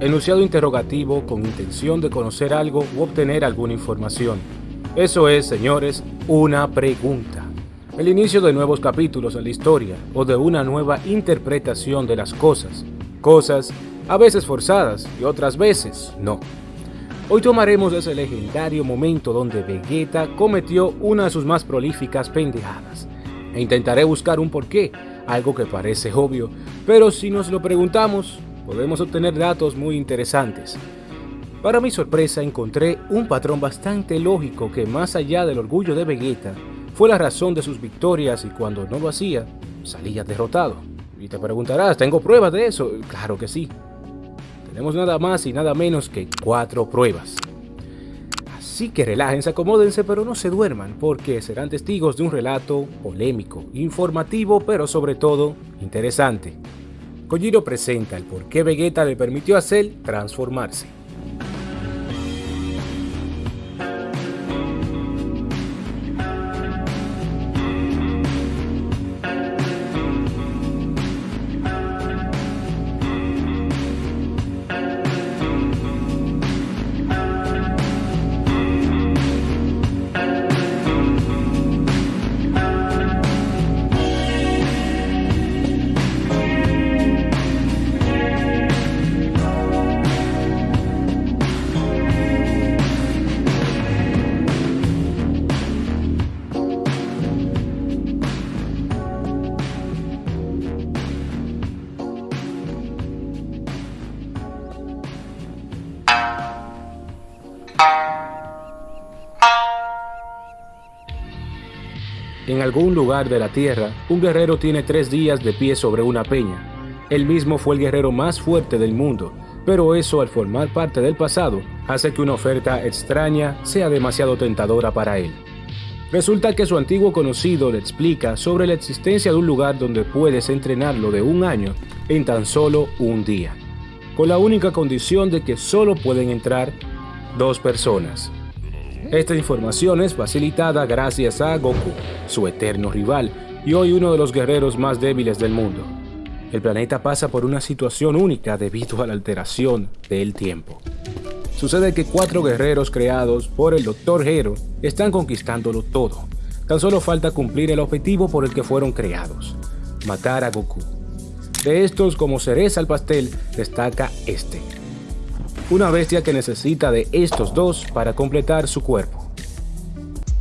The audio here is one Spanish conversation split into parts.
enunciado interrogativo con intención de conocer algo u obtener alguna información. Eso es, señores, una pregunta. El inicio de nuevos capítulos en la historia o de una nueva interpretación de las cosas. Cosas a veces forzadas y otras veces no. Hoy tomaremos ese legendario momento donde Vegeta cometió una de sus más prolíficas pendejadas. E intentaré buscar un porqué, algo que parece obvio, pero si nos lo preguntamos, podemos obtener datos muy interesantes. Para mi sorpresa encontré un patrón bastante lógico que más allá del orgullo de Vegeta, fue la razón de sus victorias y cuando no lo hacía, salía derrotado. Y te preguntarás, ¿tengo pruebas de eso? Claro que sí. Tenemos nada más y nada menos que cuatro pruebas. Así que relájense, acomódense, pero no se duerman, porque serán testigos de un relato polémico, informativo, pero sobre todo interesante. Kojiro presenta el por qué Vegeta le permitió a Cell transformarse. En algún lugar de la Tierra, un guerrero tiene tres días de pie sobre una peña. Él mismo fue el guerrero más fuerte del mundo, pero eso al formar parte del pasado hace que una oferta extraña sea demasiado tentadora para él. Resulta que su antiguo conocido le explica sobre la existencia de un lugar donde puedes entrenarlo de un año en tan solo un día, con la única condición de que solo pueden entrar dos personas. Esta información es facilitada gracias a Goku, su eterno rival y hoy uno de los guerreros más débiles del mundo. El planeta pasa por una situación única debido a la alteración del tiempo. Sucede que cuatro guerreros creados por el Dr. Hero están conquistándolo todo. Tan solo falta cumplir el objetivo por el que fueron creados, matar a Goku. De estos, como cereza al pastel, destaca este, una bestia que necesita de estos dos para completar su cuerpo.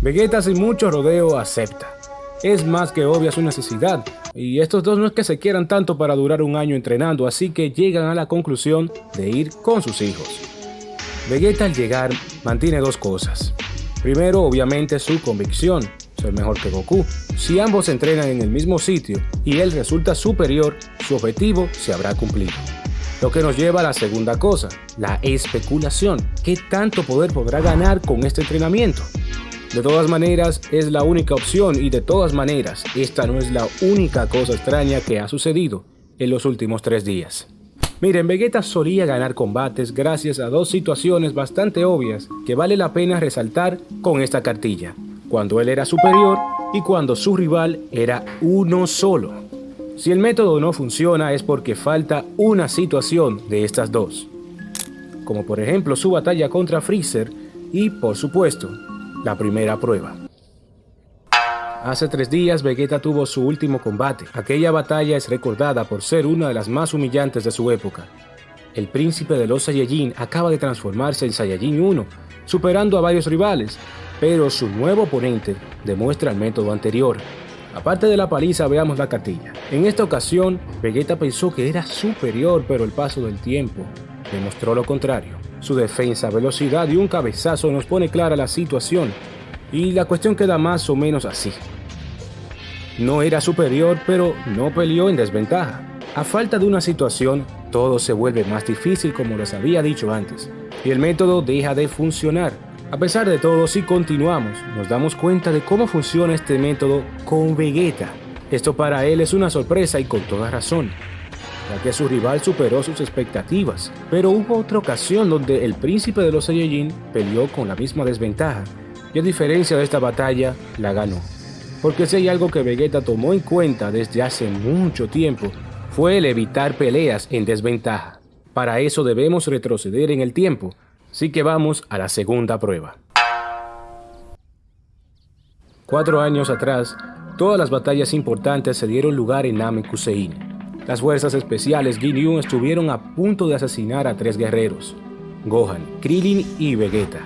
Vegeta sin mucho rodeo acepta. Es más que obvia su necesidad, y estos dos no es que se quieran tanto para durar un año entrenando, así que llegan a la conclusión de ir con sus hijos. Vegeta al llegar mantiene dos cosas. Primero, obviamente, su convicción, ser mejor que Goku. Si ambos entrenan en el mismo sitio y él resulta superior, su objetivo se habrá cumplido. Lo que nos lleva a la segunda cosa, la especulación. ¿Qué tanto poder podrá ganar con este entrenamiento? De todas maneras, es la única opción y de todas maneras, esta no es la única cosa extraña que ha sucedido en los últimos tres días. Miren, Vegeta solía ganar combates gracias a dos situaciones bastante obvias que vale la pena resaltar con esta cartilla. Cuando él era superior y cuando su rival era uno solo. Si el método no funciona es porque falta una situación de estas dos, como por ejemplo su batalla contra Freezer y, por supuesto, la primera prueba. Hace tres días Vegeta tuvo su último combate. Aquella batalla es recordada por ser una de las más humillantes de su época. El príncipe de los Saiyajin acaba de transformarse en Saiyajin 1, superando a varios rivales, pero su nuevo oponente demuestra el método anterior, Aparte de la paliza, veamos la cartilla. En esta ocasión, Vegeta pensó que era superior, pero el paso del tiempo demostró lo contrario. Su defensa, velocidad y un cabezazo nos pone clara la situación, y la cuestión queda más o menos así. No era superior, pero no peleó en desventaja. A falta de una situación, todo se vuelve más difícil como les había dicho antes, y el método deja de funcionar. A pesar de todo, si continuamos, nos damos cuenta de cómo funciona este método con Vegeta. Esto para él es una sorpresa y con toda razón, ya que su rival superó sus expectativas. Pero hubo otra ocasión donde el príncipe de los Saiyajin peleó con la misma desventaja, y a diferencia de esta batalla, la ganó. Porque si hay algo que Vegeta tomó en cuenta desde hace mucho tiempo, fue el evitar peleas en desventaja. Para eso debemos retroceder en el tiempo, así que vamos a la segunda prueba. Cuatro años atrás, todas las batallas importantes se dieron lugar en Namekusein. Las fuerzas especiales Ginyu estuvieron a punto de asesinar a tres guerreros, Gohan, Krillin y Vegeta,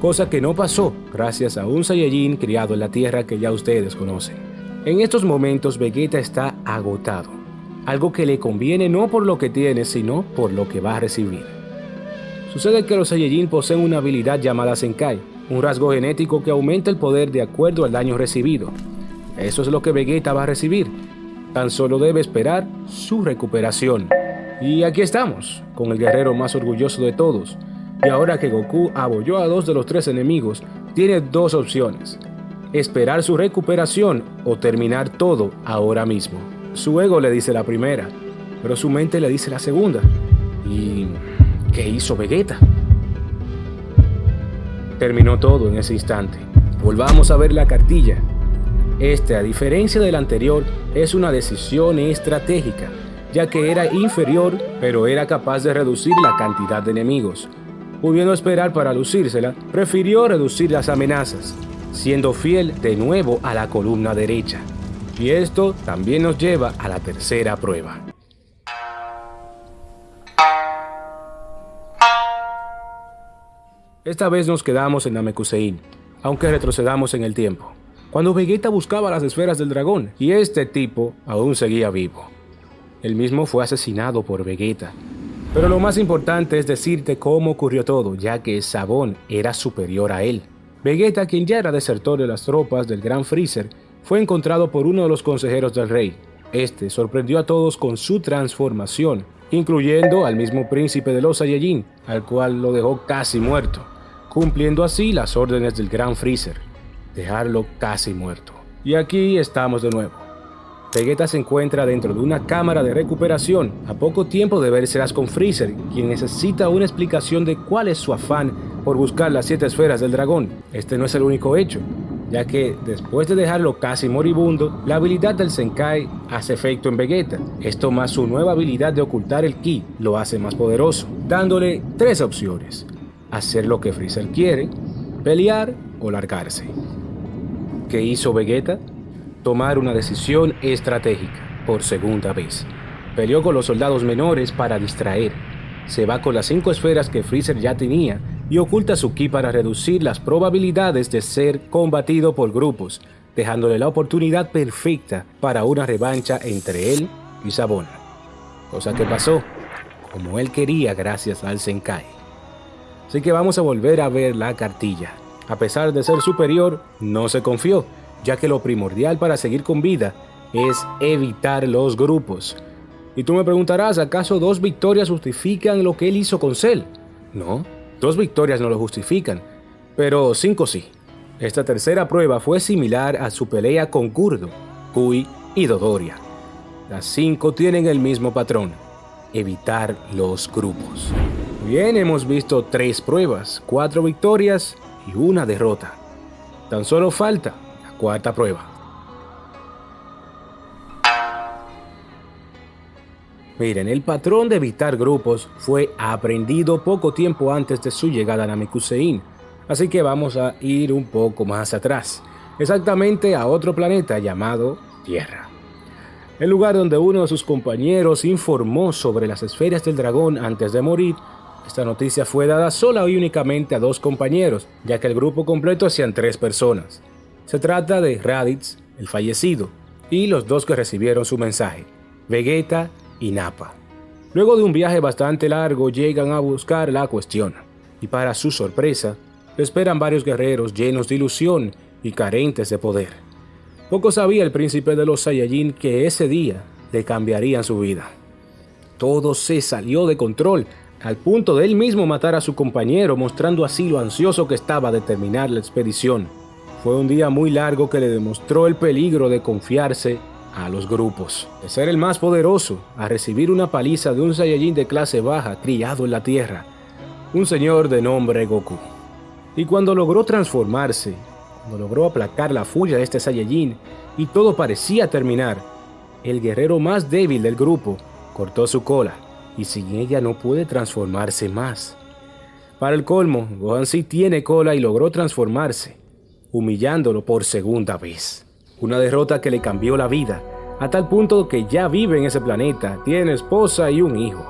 cosa que no pasó gracias a un Saiyajin criado en la Tierra que ya ustedes conocen. En estos momentos Vegeta está agotado, algo que le conviene no por lo que tiene, sino por lo que va a recibir. Sucede que los Saiyajin poseen una habilidad llamada Senkai, un rasgo genético que aumenta el poder de acuerdo al daño recibido. Eso es lo que Vegeta va a recibir, tan solo debe esperar su recuperación. Y aquí estamos, con el guerrero más orgulloso de todos. Y ahora que Goku abolló a dos de los tres enemigos, tiene dos opciones. Esperar su recuperación o terminar todo ahora mismo. Su ego le dice la primera, pero su mente le dice la segunda. ¿Y qué hizo Vegeta? Terminó todo en ese instante. Volvamos a ver la cartilla. Este, a diferencia del anterior, es una decisión estratégica ya que era inferior, pero era capaz de reducir la cantidad de enemigos. Pudiendo esperar para lucírsela, prefirió reducir las amenazas, siendo fiel de nuevo a la columna derecha. Y esto también nos lleva a la tercera prueba. Esta vez nos quedamos en Namekusein, aunque retrocedamos en el tiempo, cuando Vegeta buscaba las esferas del dragón y este tipo aún seguía vivo. El mismo fue asesinado por Vegeta. Pero lo más importante es decirte cómo ocurrió todo, ya que Sabón era superior a él. Vegeta, quien ya era desertor de las tropas del Gran Freezer, fue encontrado por uno de los consejeros del rey. Este sorprendió a todos con su transformación, incluyendo al mismo príncipe de los Saiyajin, al cual lo dejó casi muerto, cumpliendo así las órdenes del Gran Freezer, dejarlo casi muerto. Y aquí estamos de nuevo. Vegeta se encuentra dentro de una cámara de recuperación, a poco tiempo de vérselas con Freezer, quien necesita una explicación de cuál es su afán por buscar las siete esferas del dragón. Este no es el único hecho, ya que después de dejarlo casi moribundo, la habilidad del Senkai hace efecto en Vegeta. Esto más su nueva habilidad de ocultar el Ki lo hace más poderoso, dándole tres opciones. Hacer lo que Freezer quiere, pelear o largarse. ¿Qué hizo Vegeta? tomar una decisión estratégica por segunda vez. Peleó con los soldados menores para distraer. Se va con las cinco esferas que Freezer ya tenía y oculta su ki para reducir las probabilidades de ser combatido por grupos, dejándole la oportunidad perfecta para una revancha entre él y Sabón. Cosa que pasó, como él quería gracias al Senkai. Así que vamos a volver a ver la cartilla. A pesar de ser superior, no se confió ya que lo primordial para seguir con vida es evitar los grupos. Y tú me preguntarás, ¿acaso dos victorias justifican lo que él hizo con Cell? No, dos victorias no lo justifican, pero cinco sí. Esta tercera prueba fue similar a su pelea con Kurdo, Kui y Dodoria. Las cinco tienen el mismo patrón, evitar los grupos. Bien, hemos visto tres pruebas, cuatro victorias y una derrota. Tan solo falta Cuarta prueba. Miren, el patrón de evitar grupos fue aprendido poco tiempo antes de su llegada a Namekusein, así que vamos a ir un poco más atrás, exactamente a otro planeta llamado Tierra. El lugar donde uno de sus compañeros informó sobre las esferas del dragón antes de morir, esta noticia fue dada sola y únicamente a dos compañeros, ya que el grupo completo hacían tres personas. Se trata de Raditz, el fallecido, y los dos que recibieron su mensaje, Vegeta y Nappa. Luego de un viaje bastante largo llegan a buscar la cuestión, y para su sorpresa, esperan varios guerreros llenos de ilusión y carentes de poder. Poco sabía el príncipe de los Saiyajin que ese día le cambiarían su vida. Todo se salió de control, al punto de él mismo matar a su compañero, mostrando así lo ansioso que estaba de terminar la expedición. Fue un día muy largo que le demostró el peligro de confiarse a los grupos, de ser el más poderoso, a recibir una paliza de un Saiyajin de clase baja criado en la Tierra, un señor de nombre Goku. Y cuando logró transformarse, cuando logró aplacar la furia de este Saiyajin y todo parecía terminar, el guerrero más débil del grupo cortó su cola y sin ella no puede transformarse más. Para el colmo, Gohan sí tiene cola y logró transformarse, humillándolo por segunda vez. Una derrota que le cambió la vida, a tal punto que ya vive en ese planeta, tiene esposa y un hijo.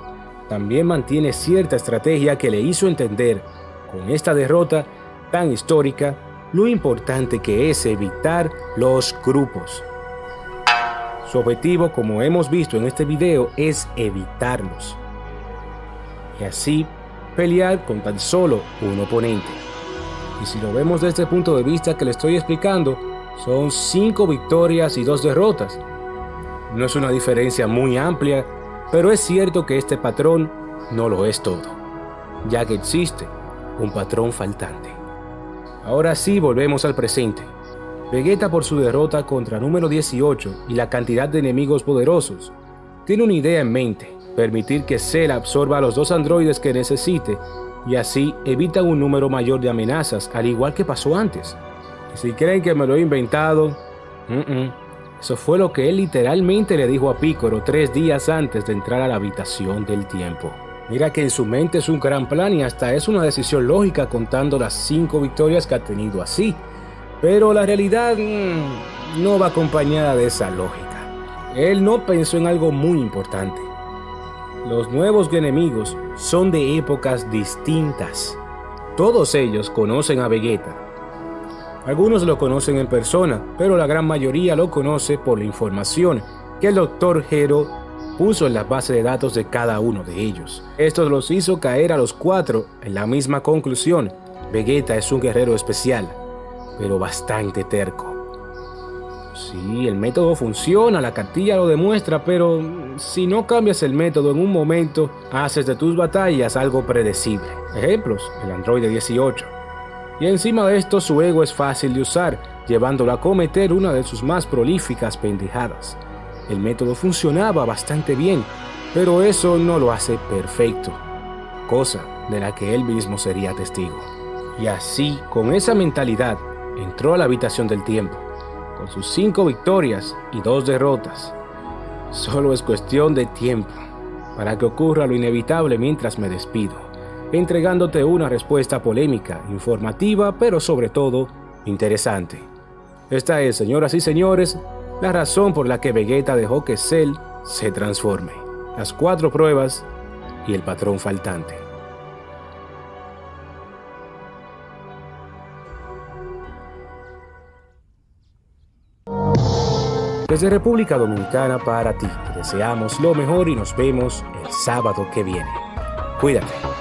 También mantiene cierta estrategia que le hizo entender, con esta derrota tan histórica, lo importante que es evitar los grupos. Su objetivo, como hemos visto en este video, es evitarlos. Y así pelear con tan solo un oponente. Y si lo vemos desde el punto de vista que le estoy explicando, son 5 victorias y 2 derrotas. No es una diferencia muy amplia, pero es cierto que este patrón no lo es todo, ya que existe un patrón faltante. Ahora sí volvemos al presente. Vegeta por su derrota contra número 18 y la cantidad de enemigos poderosos, tiene una idea en mente permitir que Cell absorba a los dos androides que necesite y así evita un número mayor de amenazas, al igual que pasó antes. Si creen que me lo he inventado, eso fue lo que él literalmente le dijo a Piccolo tres días antes de entrar a la habitación del tiempo. Mira que en su mente es un gran plan y hasta es una decisión lógica contando las cinco victorias que ha tenido así. Pero la realidad mm, no va acompañada de esa lógica. Él no pensó en algo muy importante. Los nuevos enemigos son de épocas distintas. Todos ellos conocen a Vegeta. Algunos lo conocen en persona, pero la gran mayoría lo conoce por la información que el Dr. Hero puso en la base de datos de cada uno de ellos. Esto los hizo caer a los cuatro en la misma conclusión. Vegeta es un guerrero especial, pero bastante terco. Sí, el método funciona, la cartilla lo demuestra, pero si no cambias el método en un momento, haces de tus batallas algo predecible. Ejemplos, el Android 18. Y encima de esto su ego es fácil de usar, llevándolo a cometer una de sus más prolíficas pendejadas. El método funcionaba bastante bien, pero eso no lo hace perfecto, cosa de la que él mismo sería testigo. Y así, con esa mentalidad, entró a la habitación del tiempo con sus cinco victorias y dos derrotas. Solo es cuestión de tiempo para que ocurra lo inevitable mientras me despido, entregándote una respuesta polémica, informativa, pero sobre todo interesante. Esta es, señoras y señores, la razón por la que Vegeta dejó que Cell se transforme. Las cuatro pruebas y el patrón faltante. Desde República Dominicana para ti, te deseamos lo mejor y nos vemos el sábado que viene. Cuídate.